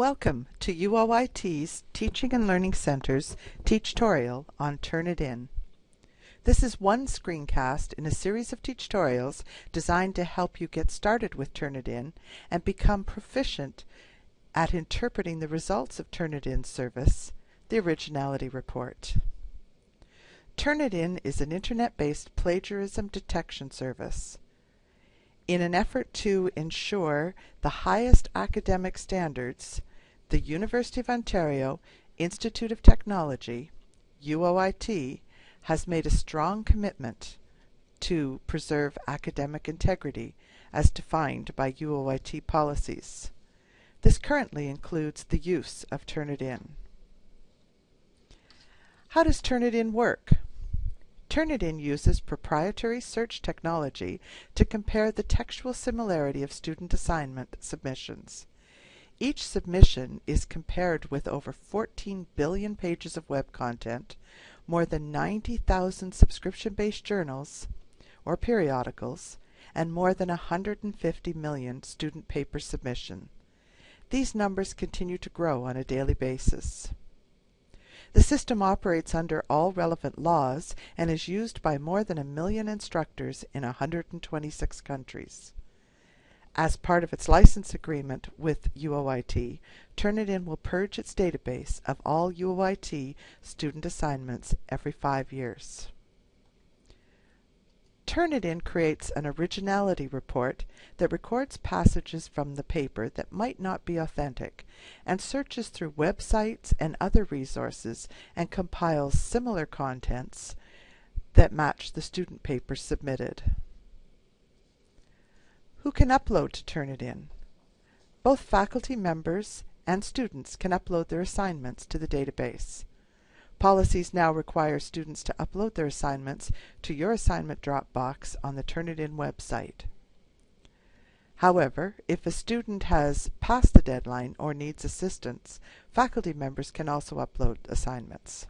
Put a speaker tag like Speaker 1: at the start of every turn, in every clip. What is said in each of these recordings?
Speaker 1: Welcome to UOIT's Teaching and Learning Center's Teachtorial on Turnitin. This is one screencast in a series of tutorials designed to help you get started with Turnitin and become proficient at interpreting the results of Turnitin's service, the Originality Report. Turnitin is an internet-based plagiarism detection service. In an effort to ensure the highest academic standards, the University of Ontario Institute of Technology, UOIT, has made a strong commitment to preserve academic integrity as defined by UOIT policies. This currently includes the use of Turnitin. How does Turnitin work? Turnitin uses proprietary search technology to compare the textual similarity of student assignment submissions. Each submission is compared with over 14 billion pages of web content, more than 90,000 subscription-based journals or periodicals, and more than 150 million student paper submission. These numbers continue to grow on a daily basis. The system operates under all relevant laws and is used by more than a million instructors in 126 countries. As part of its license agreement with UOIT, Turnitin will purge its database of all UOIT student assignments every five years. Turnitin creates an originality report that records passages from the paper that might not be authentic and searches through websites and other resources and compiles similar contents that match the student paper submitted. Who can upload to Turnitin? Both faculty members and students can upload their assignments to the database. Policies now require students to upload their assignments to your assignment Dropbox on the Turnitin website. However, if a student has passed the deadline or needs assistance, faculty members can also upload assignments.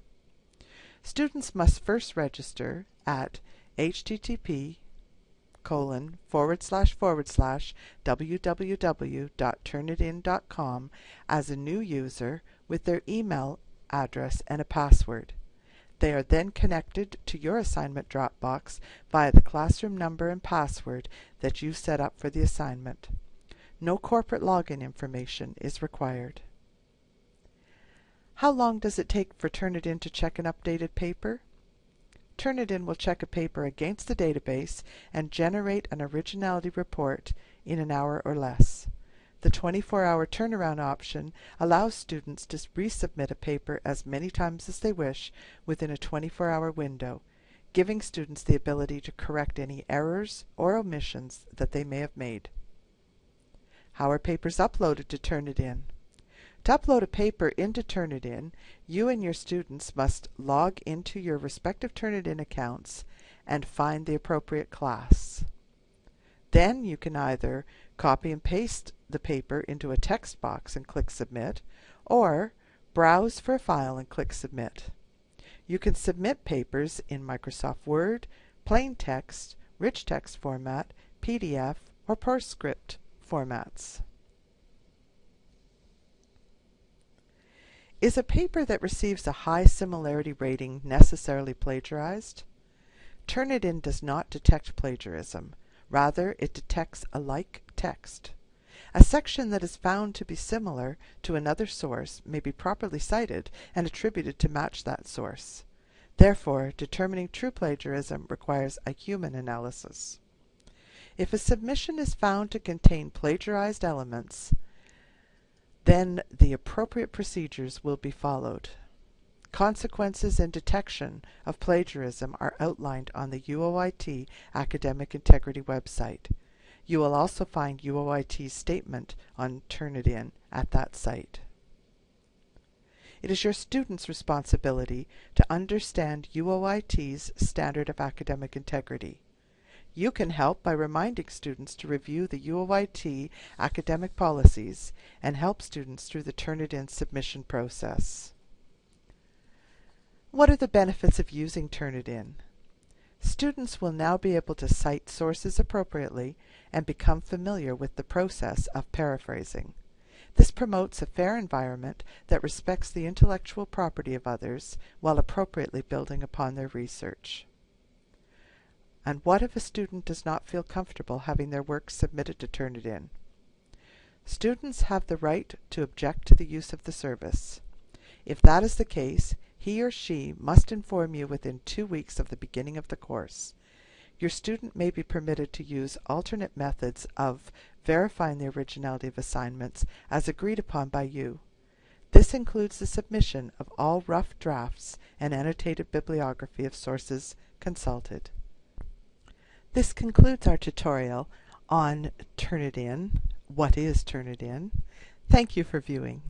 Speaker 1: Students must first register at http colon forward slash forward slash www.turnitin.com as a new user with their email address, and a password. They are then connected to your assignment Dropbox via the classroom number and password that you set up for the assignment. No corporate login information is required. How long does it take for Turnitin to check an updated paper? Turnitin will check a paper against the database and generate an originality report in an hour or less. The 24-hour turnaround option allows students to resubmit a paper as many times as they wish within a 24-hour window, giving students the ability to correct any errors or omissions that they may have made. How are papers uploaded to Turnitin? To upload a paper into Turnitin, you and your students must log into your respective Turnitin accounts and find the appropriate class. Then you can either copy and paste the paper into a text box and click Submit, or browse for a file and click Submit. You can submit papers in Microsoft Word, plain text, rich text format, PDF, or PostScript formats. Is a paper that receives a high similarity rating necessarily plagiarized? Turnitin does not detect plagiarism. Rather, it detects a like text. A section that is found to be similar to another source may be properly cited and attributed to match that source. Therefore, determining true plagiarism requires a human analysis. If a submission is found to contain plagiarized elements, then the appropriate procedures will be followed. Consequences and detection of plagiarism are outlined on the UOIT Academic Integrity website. You will also find UOIT's statement on Turnitin at that site. It is your students' responsibility to understand UOIT's standard of academic integrity. You can help by reminding students to review the UOIT academic policies and help students through the Turnitin submission process. What are the benefits of using Turnitin? Students will now be able to cite sources appropriately and become familiar with the process of paraphrasing. This promotes a fair environment that respects the intellectual property of others while appropriately building upon their research. And what if a student does not feel comfortable having their work submitted to Turnitin? Students have the right to object to the use of the service. If that is the case, he or she must inform you within two weeks of the beginning of the course. Your student may be permitted to use alternate methods of verifying the originality of assignments as agreed upon by you. This includes the submission of all rough drafts and annotated bibliography of sources consulted. This concludes our tutorial on Turnitin. What is Turnitin? Thank you for viewing.